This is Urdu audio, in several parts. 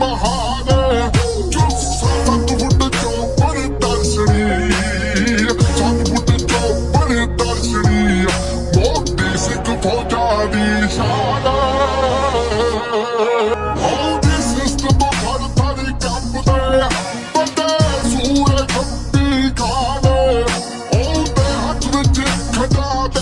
مہان چوپر درسنی ست چوپر درشنی بوکی سکھ پوجا دی شان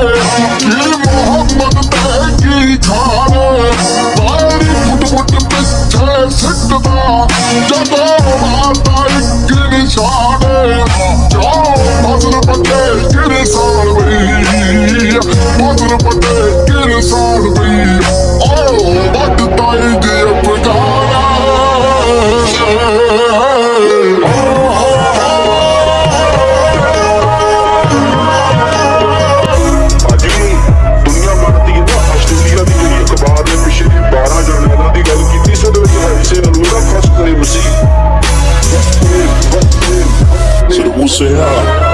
محمد پہ جان بھاری مت پچے سدا جب مان پائی گرشان جا مطلب گرسالی مدر مت گرسالوئی او مت تاری گر اپنا Senhor.